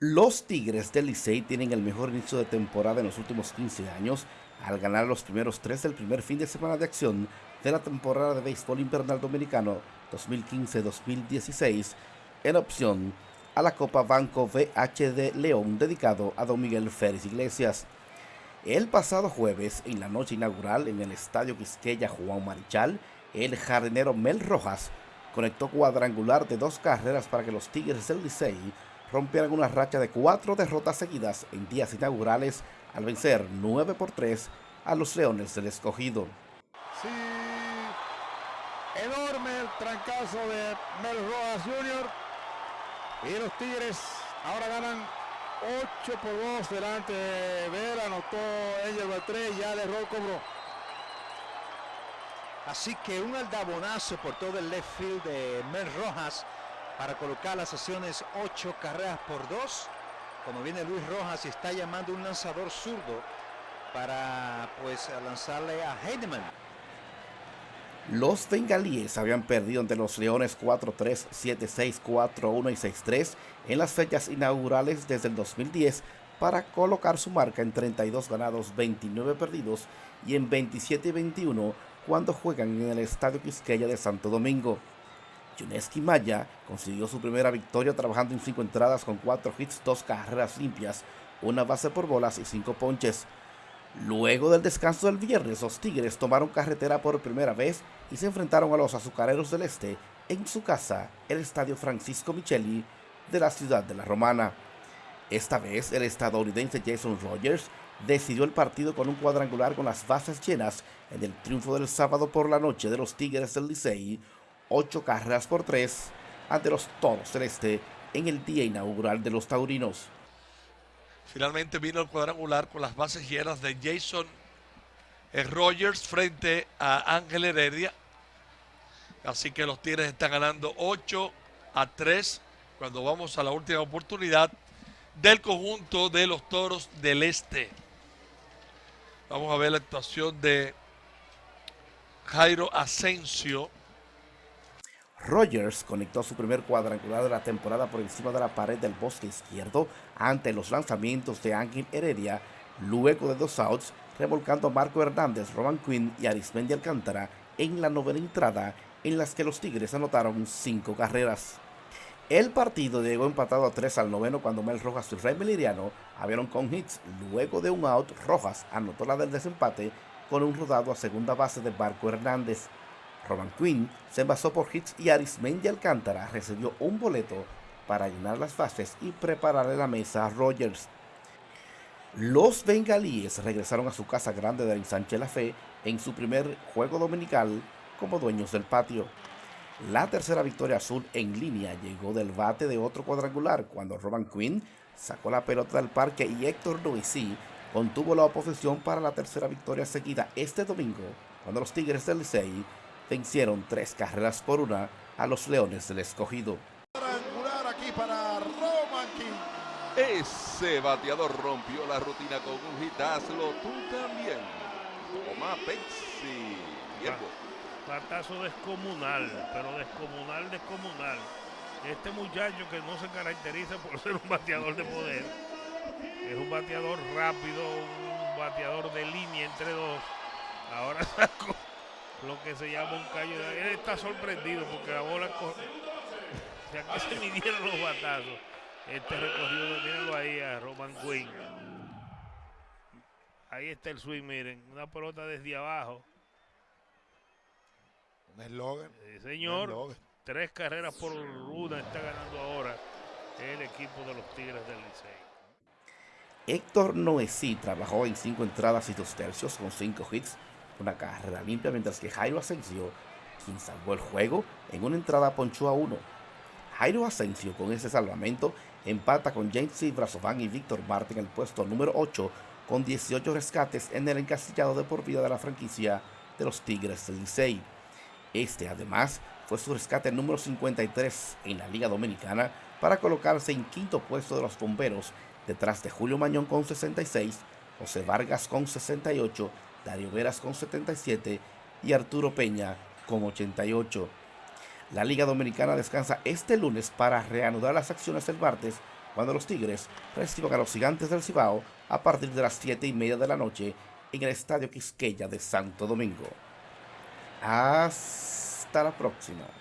Los Tigres del Licey tienen el mejor inicio de temporada en los últimos 15 años al ganar los primeros tres del primer fin de semana de acción de la temporada de béisbol invernal dominicano 2015-2016 en opción a la Copa Banco VHD León dedicado a Don Miguel Férez Iglesias. El pasado jueves, en la noche inaugural en el Estadio Quisqueya Juan Marichal, el jardinero Mel Rojas conectó cuadrangular de dos carreras para que los Tigres del Licey rompieron una racha de cuatro derrotas seguidas en días inaugurales al vencer 9 por 3 a los Leones del Escogido. Sí, enorme el trancazo de Mel Rojas Jr. Y los Tigres ahora ganan 8 por 2 delante de Vera, anotó Angel Batré, ya de Rol cobró. Así que un aldabonazo por todo el left field de Mel Rojas para colocar las sesiones 8 carreras por 2. Como viene Luis Rojas y está llamando un lanzador zurdo para pues lanzarle a Heidemann. Los bengalíes habían perdido ante los Leones 4-3, 7-6, 4-1 y 6-3 en las fechas inaugurales desde el 2010 para colocar su marca en 32 ganados, 29 perdidos y en 27 21 cuando juegan en el Estadio Quisqueya de Santo Domingo. Yuneski Maya consiguió su primera victoria trabajando en cinco entradas con cuatro hits, dos carreras limpias, una base por bolas y cinco ponches. Luego del descanso del viernes, los Tigres tomaron carretera por primera vez y se enfrentaron a los Azucareros del Este en su casa, el Estadio Francisco Micheli de la ciudad de La Romana. Esta vez, el estadounidense Jason Rogers decidió el partido con un cuadrangular con las bases llenas en el triunfo del sábado por la noche de los Tigres del Licey, 8 carreras por 3 ante los Toros Celeste en el día inaugural de los Taurinos. Finalmente vino el cuadrangular con las bases llenas de Jason Rogers frente a Ángel Heredia. Así que los Tigres están ganando 8 a 3 cuando vamos a la última oportunidad del conjunto de los Toros del Este. Vamos a ver la actuación de Jairo Asensio Rogers conectó su primer cuadrangular de la temporada por encima de la pared del bosque izquierdo ante los lanzamientos de Ángel Heredia, luego de dos outs, revolcando a Marco Hernández, Roman Quinn y Arismendi Alcántara en la novena entrada, en las que los Tigres anotaron cinco carreras. El partido llegó empatado a 3 al noveno cuando Mel Rojas y Rey Meliriano abrieron con hits. Luego de un out, Rojas anotó la del desempate con un rodado a segunda base de Marco Hernández. Roman Quinn se envasó por hits y Arismendi Alcántara recibió un boleto para llenar las bases y prepararle la mesa a Rogers. Los bengalíes regresaron a su casa grande de Ensanche La Fe en su primer juego dominical como dueños del patio. La tercera victoria azul en línea llegó del bate de otro cuadrangular cuando Roman Quinn sacó la pelota del parque y Héctor Noisy contuvo la oposición para la tercera victoria seguida este domingo cuando los Tigres del Licey vencieron tres carreras por una a los Leones del Escogido. aquí para Roman Ese bateador rompió la rutina con un hitazlo, tú también. Toma Pepsi. Batazo descomunal, pero descomunal, descomunal. Este muchacho que no se caracteriza por ser un bateador de poder, es un bateador rápido, un bateador de línea entre dos. Ahora sacó lo que se llama un callo. Él está sorprendido porque la bola. ya que se midieron los batazos. Este recorrido, mírenlo ahí a Roman Quinn. Ahí está el swing, miren. Una pelota desde abajo. Un eslogan. señor. Tres carreras por una está ganando ahora el equipo de los Tigres del Licey. Héctor Noesí trabajó en cinco entradas y dos tercios con cinco hits una carrera limpia, mientras que Jairo Asensio, quien salvó el juego, en una entrada ponchó a uno. Jairo Asensio con ese salvamento empata con James Brazovan y Víctor Martin en el puesto número 8 con 18 rescates en el encasillado de por vida de la franquicia de los Tigres del Licey. Este además fue su rescate número 53 en la Liga Dominicana para colocarse en quinto puesto de los bomberos detrás de Julio Mañón con 66, José Vargas con 68 Dario Veras con 77 y Arturo Peña con 88. La Liga Dominicana descansa este lunes para reanudar las acciones el martes cuando los Tigres reciban a los Gigantes del Cibao a partir de las 7 y media de la noche en el Estadio Quisqueya de Santo Domingo. Hasta la próxima.